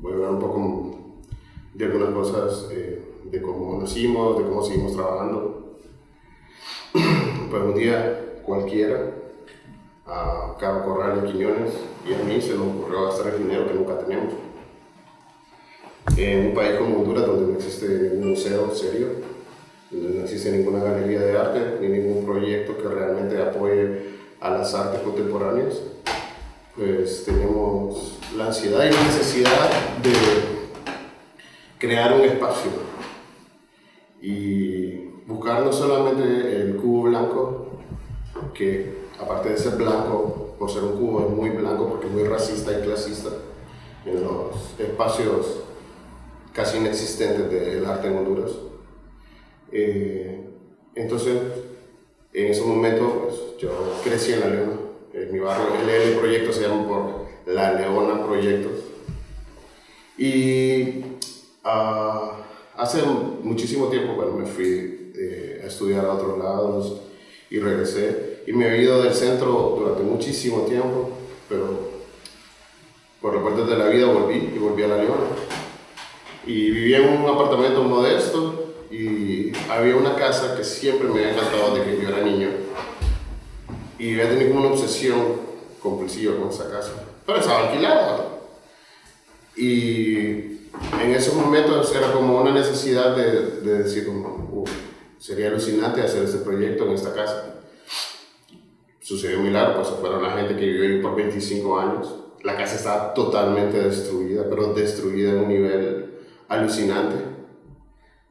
voy a hablar un poco de algunas cosas eh, de cómo nacimos, de cómo seguimos trabajando. pues un día cualquiera, a Cabo Corral de Quiñones y a mí se nos ocurrió gastar el dinero que nunca tenemos. En un país como Honduras donde no existe ningún museo serio, donde no existe ninguna galería de arte ni ningún proyecto que realmente apoye a las artes contemporáneas, pues tenemos la ansiedad y la necesidad de crear un espacio y buscar no solamente el cubo blanco, que aparte de ser blanco, por ser un cubo es muy blanco porque es muy racista y clasista, en los espacios casi inexistentes del arte en Honduras. Eh, entonces, en ese momento, pues, yo crecí en La Leona, en mi barrio, el, proyecto se llama La Leona Proyectos. Y uh, hace muchísimo tiempo, bueno, me fui eh, a estudiar a otros lados y regresé. Y me he ido del centro durante muchísimo tiempo, pero por las puertas de la vida volví y volví a La Leona. Y vivía en un apartamento modesto y había una casa que siempre me había encantado de que yo era niño y había tenido como una obsesión compulsiva con esa casa, pero estaba alquilada. Y en esos momentos era como una necesidad de, de decir, como, sería alucinante hacer este proyecto en esta casa. Sucedió muy largo, pues fueron la gente que vivió ahí por 25 años. La casa estaba totalmente destruida, pero destruida en un nivel alucinante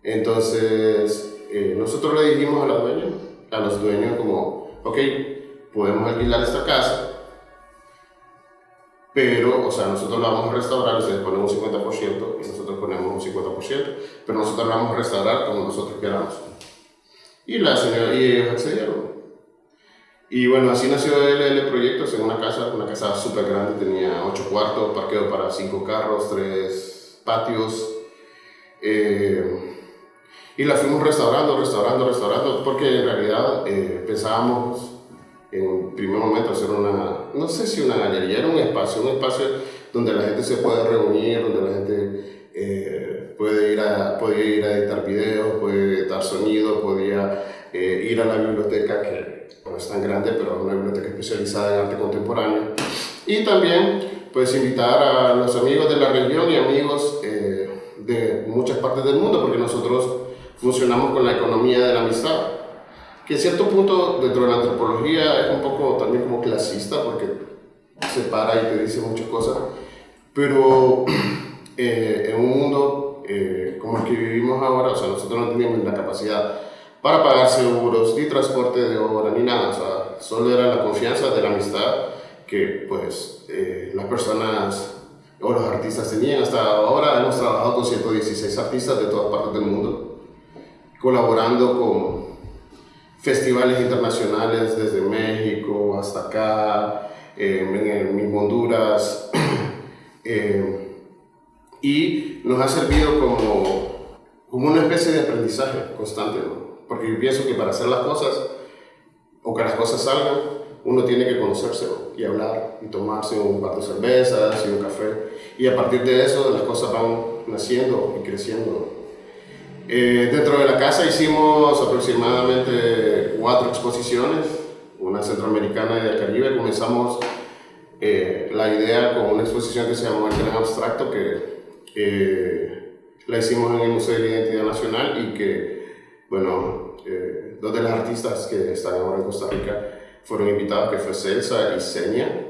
entonces, eh, nosotros le dijimos a la dueña, a los dueños como, ok, podemos alquilar esta casa, pero, o sea, nosotros la vamos a restaurar, ustedes ponen un 50% y nosotros ponemos un 50%, pero nosotros la vamos a restaurar como nosotros queramos. Y, la señora, y ellos accedieron. Y bueno, así nació el Proyectos en una casa, una casa súper grande, tenía 8 cuartos, parqueo para 5 carros, 3 patios. Eh, y la fuimos restaurando, restaurando, restaurando, porque en realidad eh, pensábamos en primer momento hacer una, no sé si una galería, era un espacio, un espacio donde la gente se puede reunir, donde la gente eh, puede, ir a, puede ir a editar videos, puede editar sonido, podía eh, ir a la biblioteca, que no es tan grande, pero es una biblioteca especializada en arte contemporáneo. Y también pues invitar a los amigos de la región y amigos de muchas partes del mundo, porque nosotros funcionamos con la economía de la amistad, que a cierto punto dentro de la antropología es un poco también como clasista porque separa y te dice muchas cosas, pero eh, en un mundo eh, como el que vivimos ahora, o sea, nosotros no teníamos la capacidad para pagar seguros, ni transporte de obra, ni nada, o sea, solo era la confianza de la amistad que pues eh, las personas o los artistas tenían. Hasta ahora hemos trabajado con 116 artistas de todas partes del mundo colaborando con festivales internacionales desde México hasta acá, eh, en, Honduras, eh, y nos ha servido como, como una especie de aprendizaje constante, porque yo pienso que para hacer las cosas, o que las cosas salgan, uno tiene que conocerse y hablar y tomarse un par de cervezas y un café, y a partir de eso las cosas van naciendo y creciendo eh, dentro de la casa hicimos aproximadamente cuatro exposiciones, una centroamericana y del Caribe. Comenzamos eh, la idea con una exposición que se llamó El Gran Abstracto, que eh, la hicimos en el Museo de la Identidad Nacional y que, bueno, dos de las artistas que están ahora en Costa Rica fueron invitados, que fue Celsa y Seña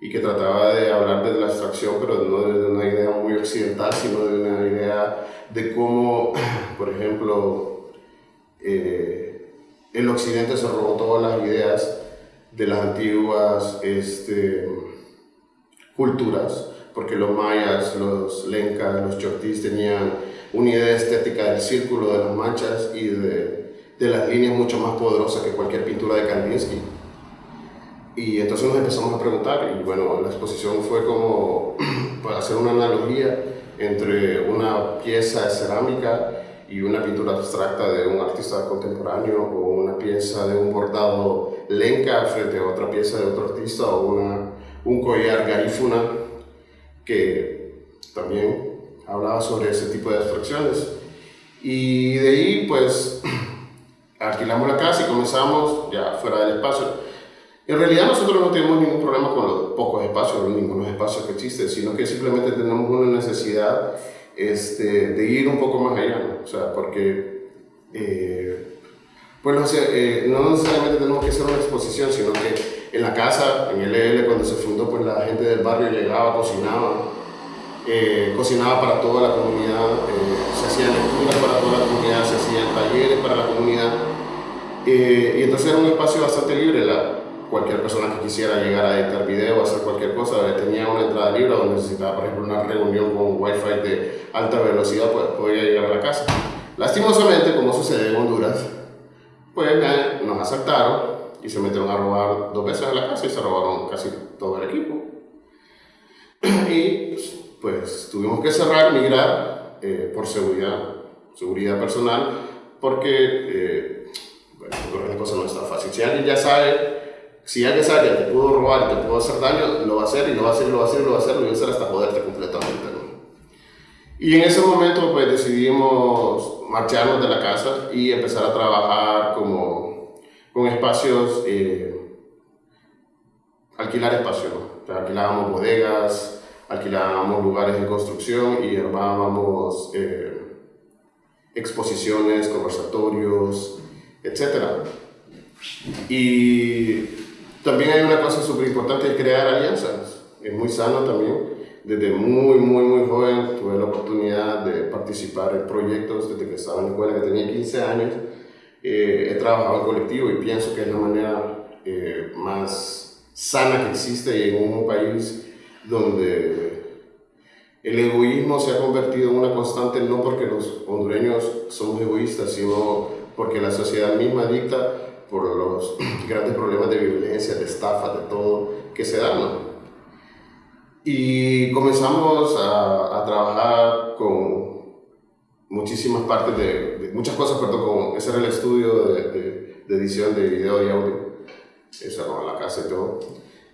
y que trataba de hablar de la abstracción, pero no de una idea muy occidental, sino de una idea de cómo, por ejemplo, eh, el occidente se robó todas las ideas de las antiguas este, culturas, porque los mayas, los lencas, los chortís tenían una idea estética del círculo, de las manchas y de, de las líneas mucho más poderosas que cualquier pintura de Kandinsky. Y entonces nos empezamos a preguntar, y bueno, la exposición fue como para hacer una analogía entre una pieza de cerámica y una pintura abstracta de un artista contemporáneo o una pieza de un bordado lenca frente a otra pieza de otro artista o una, un collar garífuna que también hablaba sobre ese tipo de abstracciones. Y de ahí, pues, alquilamos la casa y comenzamos ya fuera del espacio. En realidad nosotros no tenemos ningún problema con los pocos espacios, ningunos espacios que existen, sino que simplemente tenemos una necesidad este, de ir un poco más allá, o sea, porque eh, pues no, eh, no necesariamente tenemos que hacer una exposición, sino que en la casa, en el LL, cuando se fundó, pues la gente del barrio llegaba, cocinaba, eh, cocinaba para toda la comunidad, se hacían lecturas para toda la comunidad, se hacían talleres para la comunidad, y entonces era un espacio bastante libre. La, cualquier persona que quisiera llegar a editar video o hacer cualquier cosa, tenía una entrada libre o necesitaba, por ejemplo, una reunión con wifi de alta velocidad, pues podía llegar a la casa. Lastimosamente, como sucede en Honduras, pues nos asaltaron y se metieron a robar dos veces a la casa y se robaron casi todo el equipo. Y pues tuvimos que cerrar, migrar eh, por seguridad, seguridad personal, porque eh, bueno, la cosa no está fácil. Si alguien ya sabe si alguien sabe que te pudo robar, te pudo hacer daño, lo va a hacer y lo va a hacer y lo va a hacer y lo va a hacer, lo va a hacer hasta joderte completamente. ¿no? Y en ese momento pues decidimos marcharnos de la casa y empezar a trabajar como con espacios, eh, alquilar espacios. ¿no? alquilábamos bodegas, alquilábamos lugares de construcción y armábamos eh, exposiciones, conversatorios, etc. Y también hay una cosa súper importante crear alianzas. Es muy sano también. Desde muy, muy, muy joven tuve la oportunidad de participar en proyectos desde que estaba en la escuela, que tenía 15 años. Eh, he trabajado en colectivo y pienso que es la manera eh, más sana que existe y en un país donde el egoísmo se ha convertido en una constante no porque los hondureños somos egoístas, sino porque la sociedad misma dicta por los grandes problemas de violencia, de estafa, de todo que se dan. Y comenzamos a, a, trabajar con muchísimas partes de, muchas cosas, perdón, con, ese era el estudio de, de, de edición de video y audio, esa era la casa y todo.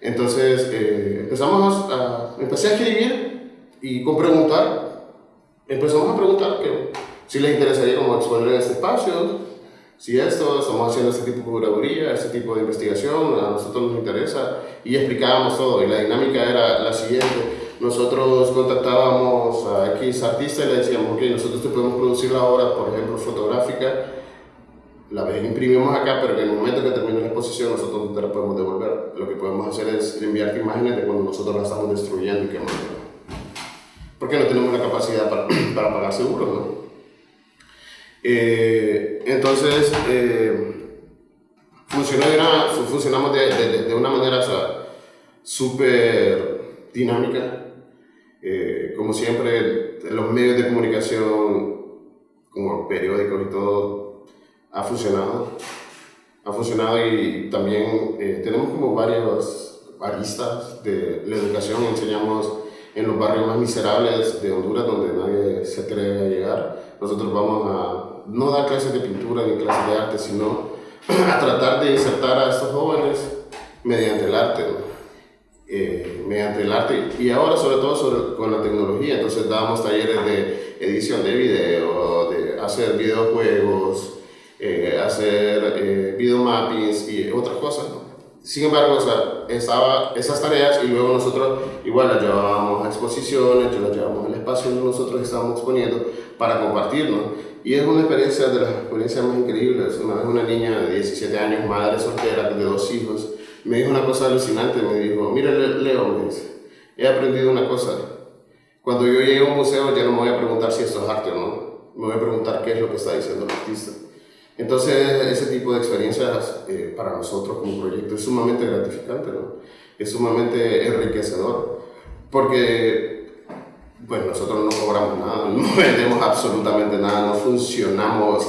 Entonces eh, empezamos a, empecé a escribir y con preguntar, empezamos a preguntar que si les interesaría como exponer en este espacio, si esto, estamos haciendo este tipo de curaduría, este tipo de investigación, a nosotros nos interesa y explicábamos todo y la dinámica era la siguiente. Nosotros contactábamos a X artista y le decíamos, ok, nosotros te podemos producir la obra, por ejemplo, fotográfica, la imprimimos acá, pero en el momento que termine la exposición nosotros te la podemos devolver. Lo que podemos hacer es enviarte imágenes de cuando nosotros la estamos destruyendo y quemando. Porque no tenemos la capacidad para, para pagar seguro, ¿no? Eh, entonces, eh, funcionó funcionamos de, de, una manera súper dinámica. Eh, como siempre, los medios de comunicación, como periódicos y todo, ha funcionado. Ha funcionado y también tenemos como varios aristas de la educación. Enseñamos en los barrios más miserables de Honduras, donde nadie se atreve a llegar. Nosotros vamos a no dar clases de pintura ni clases de arte, sino a tratar de insertar a estos jóvenes mediante el arte, eh, mediante el arte y ahora sobre todo sobre, con la tecnología, entonces damos talleres de edición de video, de hacer videojuegos, eh, hacer eh, videomappings y otras cosas. Sin embargo, o sea, estaba esas tareas y luego nosotros igual las llevábamos a exposiciones, yo las llevábamos espacio donde nosotros estábamos exponiendo para compartirnos. Y es una experiencia de las experiencias más increíbles. Una vez una niña de 17 años, madre soltera de dos hijos, me dijo una cosa alucinante. Me dijo, mira Leo, he aprendido una cosa. Cuando yo llegue a un museo ya no me voy a preguntar si esto es arte o no. Me voy a preguntar qué es lo que está diciendo el artista. Entonces, ese tipo de experiencias eh, para nosotros como proyecto es sumamente gratificante, ¿no? es sumamente enriquecedor, porque pues nosotros no cobramos nada, no vendemos absolutamente nada, no funcionamos.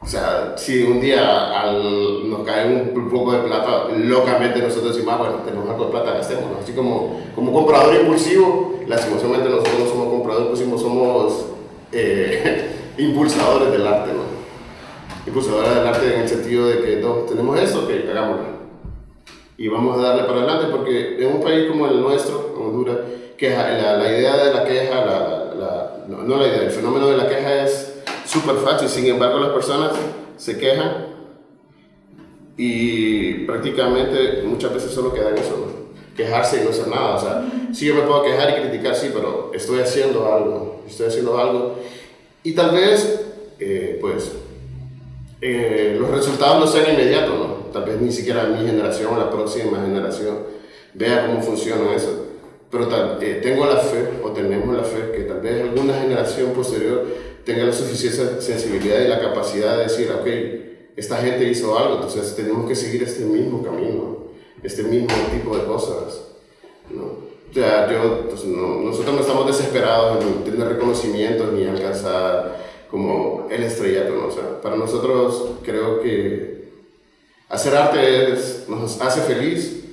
O sea, si un día nos cae un poco de plata, locamente nosotros decimos, ah, bueno, tenemos algo de plata, gastémoslo. Así como, como comprador impulsivo, lastimosamente nosotros no somos compradores impulsivos, somos eh, impulsadores del arte, ¿no? Impulsadores del arte en el sentido de que no, tenemos esto, que hagámoslo. Y vamos a darle para adelante porque en un país como el nuestro, Honduras, queja, la, la idea de la queja, la, la, no, no la idea, el fenómeno de la queja es súper fácil, sin embargo las personas se quejan y prácticamente muchas veces solo queda en eso, ¿no? quejarse y no hacer nada. O sea, sí yo me puedo quejar y criticar, sí, pero estoy haciendo algo, estoy haciendo algo. Y tal vez, eh, pues, eh, los resultados no sean inmediatos, ¿no? Tal vez ni siquiera mi generación o la próxima generación vea cómo funciona eso. Pero tal, eh, tengo la fe, o tenemos la fe, que tal vez alguna generación posterior tenga la suficiente sensibilidad y la capacidad de decir, ok, esta gente hizo algo, entonces tenemos que seguir este mismo camino, este mismo tipo de cosas. ¿no? O sea, yo, pues, no, nosotros no estamos desesperados en tener reconocimiento ni alcanzar como el estrellato, ¿no? O sea, para nosotros creo que hacer arte es, nos hace feliz,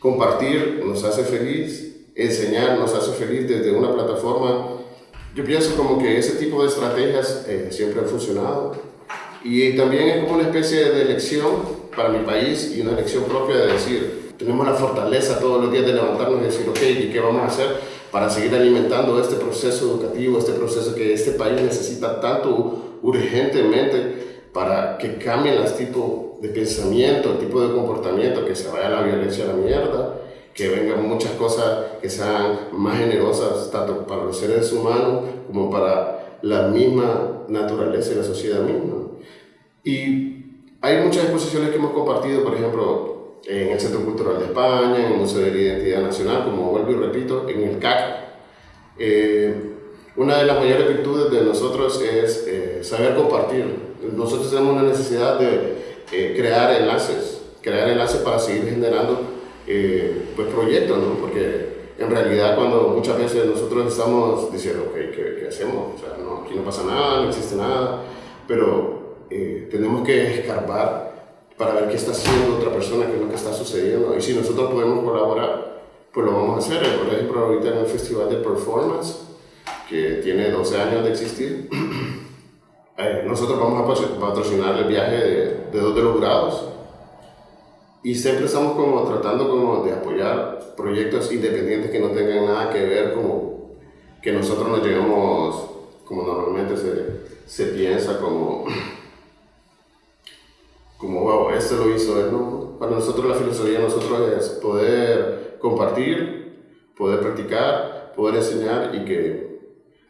compartir nos hace feliz, enseñar nos hace feliz desde una plataforma. Yo pienso como que ese tipo de estrategias eh, siempre han funcionado y también es como una especie de elección para mi país y una elección propia de decir, tenemos la fortaleza todos los días de levantarnos y decir, ok, ¿y qué vamos a hacer para seguir alimentando este proceso educativo, este proceso que este país necesita tanto urgentemente para que cambien los tipos de pensamiento, el tipo de comportamiento, que se vaya la violencia a la mierda, que vengan muchas cosas que sean más generosas, tanto para los seres humanos como para la misma naturaleza y la sociedad misma. Y hay muchas exposiciones que hemos compartido, por ejemplo, en el Centro Cultural de España, en el Museo de la Identidad Nacional, como vuelvo y repito, en el CAC. Eh, una de las mayores virtudes de nosotros es eh, saber compartir. Nosotros tenemos una necesidad de eh, crear enlaces, crear enlaces para seguir generando pues, proyectos, ¿no? porque en realidad cuando muchas veces nosotros estamos diciendo, ok, ¿qué, qué hacemos? O sea, no, aquí no pasa nada, no existe nada, pero eh, tenemos que escarbar para ver qué está haciendo otra persona, qué es lo que está sucediendo. Y si nosotros podemos colaborar, pues lo vamos a hacer. Por ejemplo, ahorita en el Festival de Performance, que tiene 12 años de existir, eh, nosotros vamos a patrocinar el viaje de, de dos de los grados. Y siempre estamos como tratando como de apoyar proyectos independientes que no tengan nada que ver como que nosotros nos llegamos, como normalmente se, se piensa, como como, wow, este lo hizo él, ¿no? Para nosotros la filosofía de nosotros es poder compartir, poder practicar, poder enseñar y que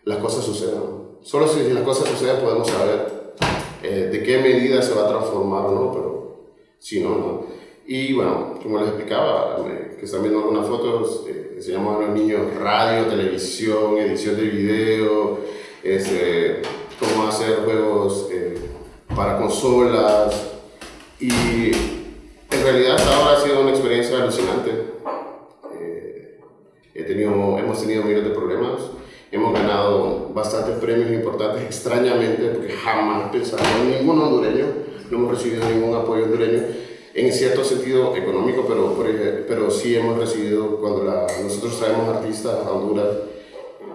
las cosas sucedan. Solo si las cosas suceden podemos saber eh, de qué medida se va a transformar o no, pero si no, no. Y bueno, como les explicaba, que están viendo algunas fotos, eh, enseñamos a los niños radio, televisión, edición de video, este, cómo hacer juegos eh, para consolas, y en realidad hasta ahora ha sido una experiencia alucinante. Eh, he tenido, hemos tenido miles de problemas, hemos ganado bastantes premios importantes, extrañamente, porque jamás pensamos en ningún hondureño, no hemos recibido ningún apoyo hondureño, en cierto sentido económico, pero, pero sí hemos recibido, cuando nosotros traemos artistas a Honduras,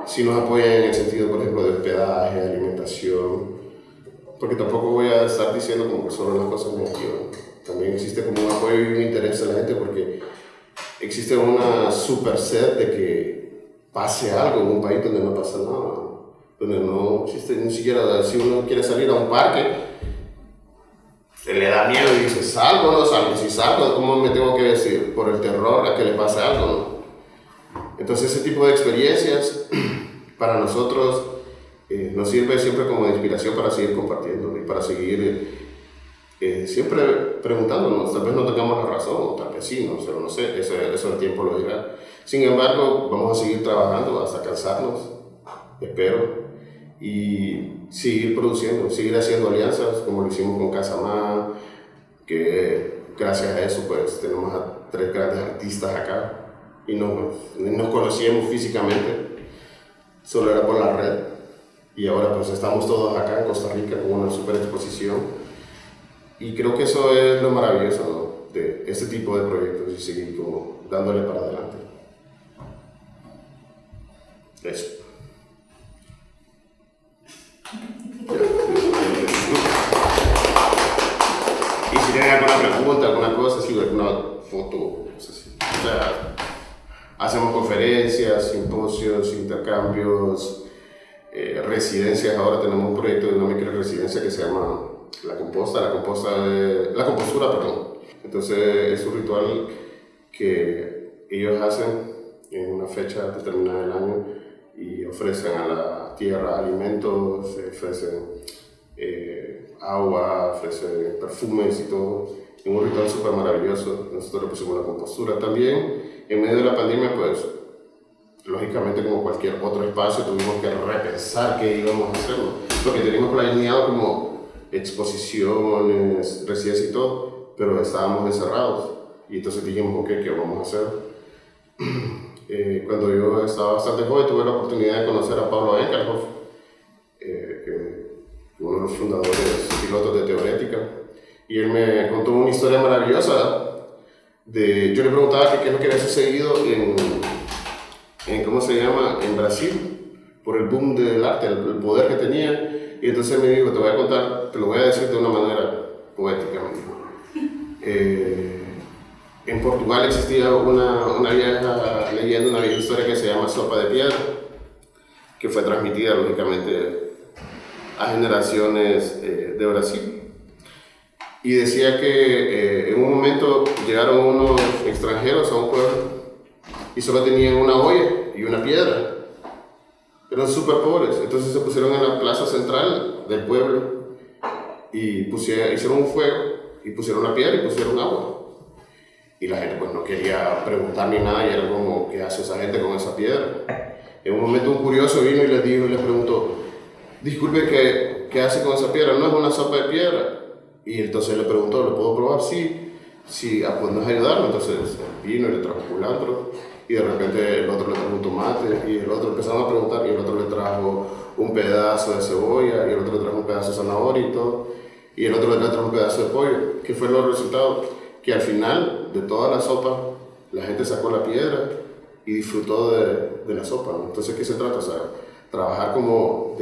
sí nos apoyan en el sentido, por ejemplo, de hospedaje, de alimentación, porque tampoco voy a estar diciendo como que solo las cosas negativas. También existe como un apoyo y un interés de la gente porque existe una super sed de que pase algo en un país donde no pasa nada, donde no existe ni siquiera, si uno quiere salir a un parque, se le da miedo y dice, salgo no salgo, si salgo, ¿cómo me tengo que decir? Por el terror a que le pase algo, ¿no? Entonces ese tipo de experiencias para nosotros eh, nos sirve siempre como inspiración para seguir compartiendo y para seguir eh, siempre preguntándonos, tal vez no tengamos la razón, o tal vez sí, no, pero no sé, eso, eso el tiempo lo dirá. Sin embargo, vamos a seguir trabajando hasta cansarnos, espero, y seguir produciendo, seguir haciendo alianzas como lo hicimos con Casamá, que gracias a eso pues tenemos a tres grandes artistas acá y no nos conocíamos físicamente, solo era por la red y ahora pues estamos todos acá en Costa Rica con una super exposición y creo que eso es lo maravilloso de este tipo de proyectos y seguir como dándole para adelante. Eso. Tienen alguna pregunta, alguna cosa, si alguna foto. O sea, hacemos conferencias, simposios, intercambios, eh, residencias. Ahora tenemos un proyecto de una residencia que se llama La Composta, la, composta de, la compostura, perdón. Entonces es un ritual que ellos hacen en una fecha determinada del año y ofrecen a la tierra alimentos, ofrecen eh, agua, ofrecen perfumes y todo. Es un ritual súper maravilloso. Nosotros le pusimos la compostura. También, en medio de la pandemia, pues, lógicamente, como cualquier otro espacio, tuvimos que repensar qué íbamos a hacer. Porque teníamos planeado como exposiciones, residencias y todo, pero estábamos encerrados. Y entonces dijimos, ok, ¿qué vamos a hacer? Eh, cuando yo estaba bastante joven tuve la oportunidad de conocer a Pablo Enkerhoff, los fundadores pilotos de Teorética, y él me contó una historia maravillosa. De, yo le preguntaba qué es lo que había sucedido en, en, ¿cómo se llama?, en Brasil, por el boom del arte, el, poder que tenía, y entonces me dijo, te voy a contar, te lo voy a decir de una manera poética, me dijo. Eh, en Portugal existía una, una vieja leyenda, una vieja historia que se llama Sopa de Piedra, que fue transmitida lógicamente a generaciones eh, de Brasil. Y decía que eh, en un momento llegaron unos extranjeros a un pueblo y solo tenían una olla y una piedra. Eran súper pobres. Entonces se pusieron en la plaza central del pueblo y pusieron, hicieron un fuego y pusieron una piedra y pusieron agua y la gente pues no quería preguntar ni nada y era como, ¿qué hace esa gente con esa piedra? En un momento un curioso vino y les dijo y les preguntó, disculpe, ¿qué, ¿qué hace con esa piedra? No es una sopa de piedra. Y entonces le preguntó, ¿lo puedo probar? Sí, sí, ah, pues no es ayudarlo. Entonces vino y le trajo culantro y de repente el otro le trajo un tomate y el otro empezaron a preguntar y el otro le trajo un pedazo de cebolla y el otro le trajo un pedazo de zanahoria y todo y el otro le trajo un pedazo de pollo. ¿Qué fue los resultados? que al final de toda la sopa la gente sacó la piedra y disfrutó de, de la sopa. Entonces, ¿qué se trata? O sea, trabajar como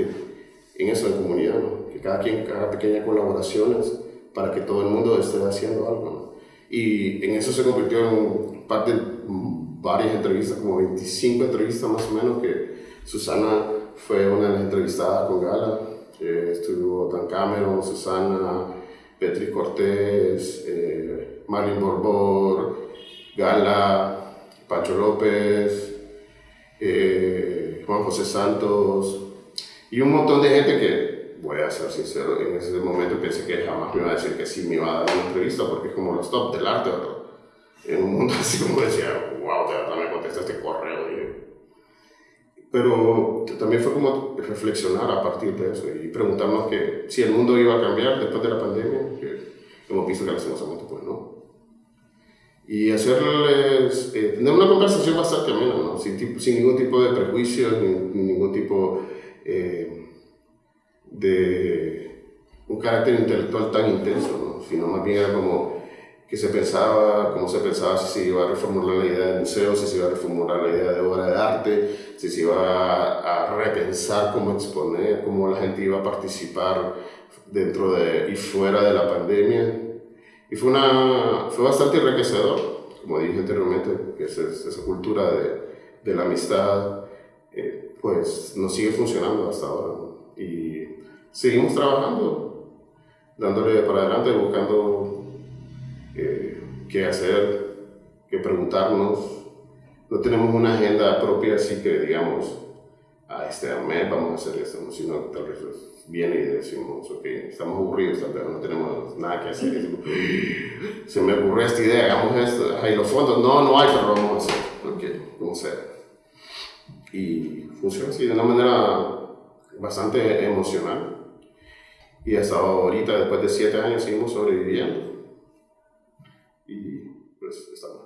en eso, en comunidad, que cada quien haga pequeñas colaboraciones para que todo el mundo esté haciendo algo. Y en eso se convirtió en parte de varias entrevistas, como 25 entrevistas más o menos, que Susana fue una de las entrevistadas con Gala. Eh, estuvo Dan Cameron, Susana, Petri Cortés, eh, Borbor, Gala, Pacho López, eh, Juan José Santos y un montón de gente que, voy a ser sincero, en ese momento pensé que jamás me iba a decir que sí me iba a dar una entrevista porque es como los top del arte, En un mundo así como decía, wow, de verdad me contesta este correo. Pero también fue como reflexionar a partir de eso y preguntarnos que si el mundo iba a cambiar después de la pandemia, que hemos visto que lastimosamente pues no y hacerles, eh, tener una conversación bastante amena, ¿no? sin, sin, ningún tipo de prejuicio, ni, ningún tipo eh, de un carácter intelectual tan intenso, ¿no? sino más bien era como que se pensaba, cómo se pensaba si se iba a reformular la idea del museo, si se iba a reformular la idea de obra de arte, si se iba a, repensar cómo exponer, cómo la gente iba a participar dentro de y fuera de la pandemia y fue, una, fue bastante enriquecedor, como dije anteriormente, que esa, esa cultura de, de, la amistad, pues nos sigue funcionando hasta ahora. Y seguimos trabajando, dándole para adelante, buscando eh, qué hacer, qué preguntarnos. No tenemos una agenda propia, así que digamos, a este mes vamos a hacer esto, sino tal vez viene y decimos, ok, estamos aburridos, no tenemos nada que hacer. se me ocurrió esta idea, hagamos esto. Hay los fondos, no, no hay, pero vamos a hacer. Ok, vamos a hacer. Y funciona así de una manera bastante emocional. Y hasta ahorita, después de siete años, seguimos sobreviviendo. Y pues estamos